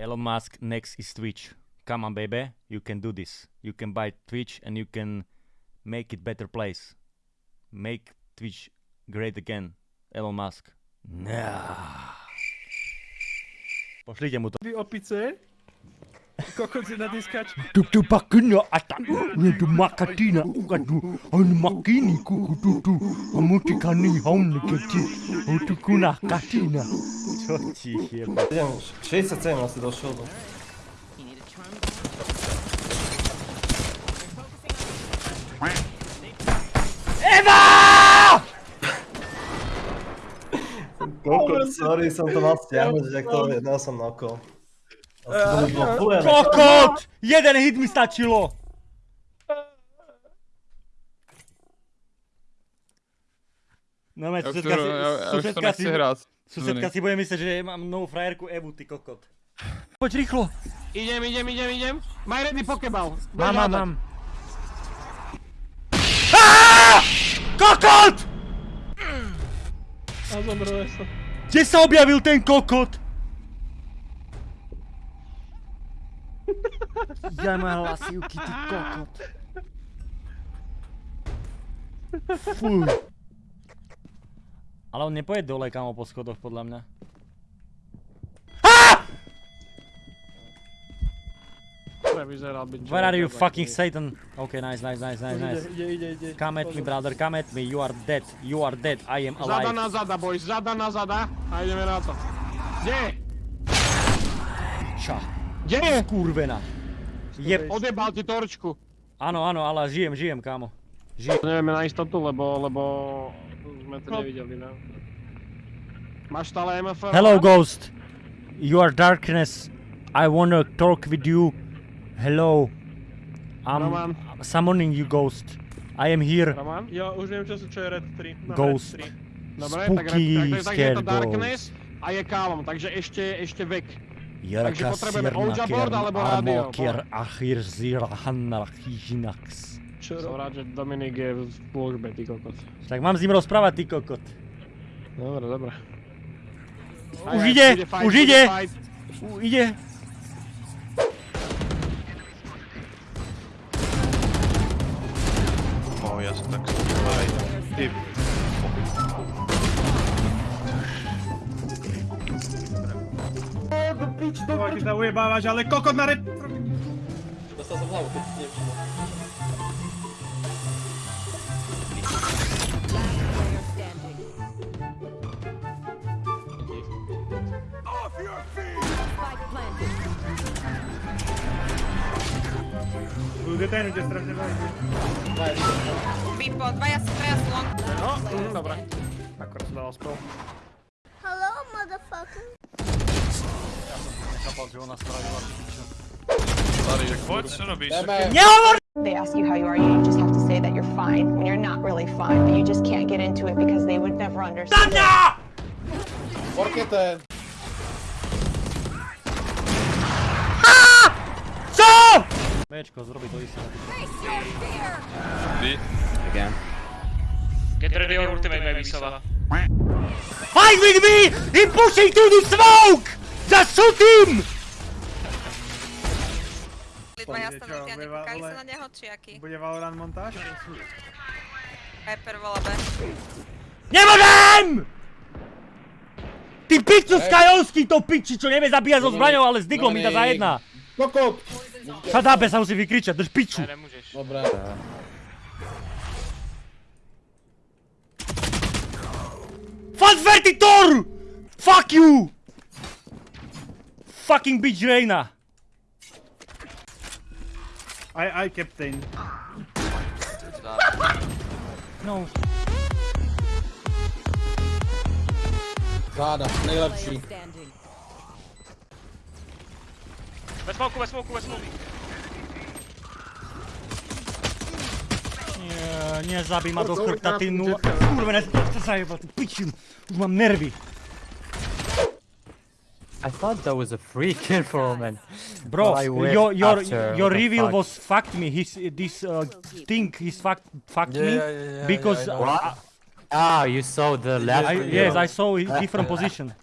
Elon Musk next is Twitch. Come on, baby, you can do this. You can buy Twitch and you can make it better place. Make Twitch great again. Elon Musk. Nah. Pošlite mu to. Vy opice? Kokot si na diskač. Tu tu pakina ata. Ni tu makatina ukadu. On makini kuku tu tu. Amuti kani haun keti. Otu kuna katina. Čo ti jeba? Idem, 67 asi došiel. No. Kokot, sorry, som to mal stiahnuť, že to jedná som by bolo fulené. Kokot! Jeden hit mi stačilo! No, Ja už to, ja, ja už to nechci hrať. Susedka si bude myslieť, že mám novú frajerku Evu, ty kokot. Poď rýchlo! Idem, idem, idem, idem. Maj ready pokeball. Mám, mám, mám. Kokot! A zomrel som. Kde sa objavil ten kokot? Ja má hlasivky, ty kokot. Fuj. Ale on nepojede dole kamo po schodoch, podľa mňa. Vyzeral byť. Where are you fucking Satan? Okay, nice, nice, nice, nice, nice. Ide, ide, ide. Come at me, brother, come at me. You are dead. You are dead. I am Zada alive. na zada, boys. Zada na zada. A ideme na to. Kde? Ča. Kde je? Kurvená. Jeb. Odjebal ti torčku. Áno, áno, ale žijem, žijem, kámo. Žijem. Nevieme na istotu, lebo, lebo sme to nevideli, no. Máš stále MFR? Hello, Ghost. You are darkness. I wanna talk with you. Hello. I'm Roman. summoning you, Ghost. I am here. Roman? Ja už viem času, čo je Red 3. Mám Ghost. Red 3. Dobre, tak, Spooky, tak, tak, je to scared Darkness a je Kálom, takže ešte, ešte vek. Takže potrebujeme Ouija board alebo rádio, kier achir zira hanna chijinax. Čo Som rád, že Dominik je v službe, ty kokot. Tak mám s ním rozprávať, ty kokot. Dobre, dobre. Už ide, už ide. U, ide. O, ja som tak aj ty. Koho ti sa ujebávaš, ale kokot na red... просто заплавал как девчина. Wydaje mi się strasznie bardzo. Bipo, dwa ja stresłam. No, dobra. Akurat udało spał. Hello, motherfucker. Ja to nie kapał, że ona sprawiła oczywiście. They ask you how you are, you just have to say that you're fine when you're not really fine, but you just can't get into it because they would never understand. it. Co? Bčko, zrobi to isté. Ty? Get ready your ultimate, baby Sova. Fight with me! He pushing to the smoke! Just shoot him! Dvaja stanúci a vole- sa na neho, či aký? Bude Valorant montáž? Hyper vola B. Nemôžem! Ty piču Skajovský, to piči, čo nevie zabíjať so zbraňou, ale s diglom mi dá za jedna. Kokot! Šadábe sa musí vykričať, drž piču. Ne, nemůžeš. Dobre. Fanvertitor! Fuck you! Fucking bitch Reina. I, I captain. No. Záda, nejlepší. Ve smoku, ve smoku, ve smoku. Nie, nezabij ma do chrbta, ty nula. To sa jeba, ty piču. Už mám nervy. I thought that was a free kill for man. Bro, Well, your your your reveal fuck? was fucked me. His this uh, thing he's fucked fucked Yeah, me yeah, yeah, yeah, because yeah, I know. uh, Ah, you saw the left. I, yes I saw a different position.